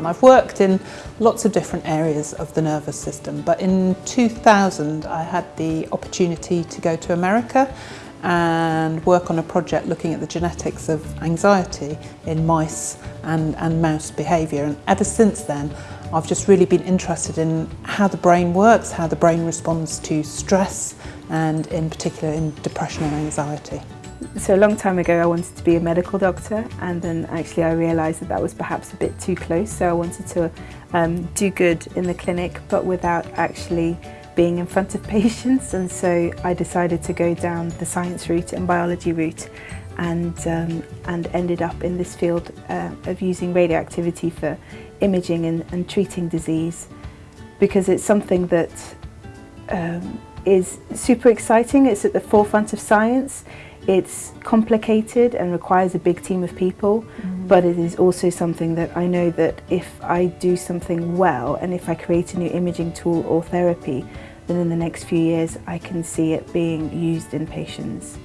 Um, I've worked in lots of different areas of the nervous system, but in 2000 I had the opportunity to go to America and work on a project looking at the genetics of anxiety in mice and, and mouse behaviour. And ever since then, I've just really been interested in how the brain works, how the brain responds to stress, and in particular in depression and anxiety. So a long time ago I wanted to be a medical doctor and then actually I realised that that was perhaps a bit too close. So I wanted to um, do good in the clinic but without actually being in front of patients. And so I decided to go down the science route and biology route and, um, and ended up in this field uh, of using radioactivity for imaging and, and, treating disease because it's something that um, is super exciting, it's at the forefront of science, it's complicated and requires a big team of people, mm. but it is also something that I know that if I do something well and if I create a new imaging tool or therapy, then in the next few years I can see it being used in patients.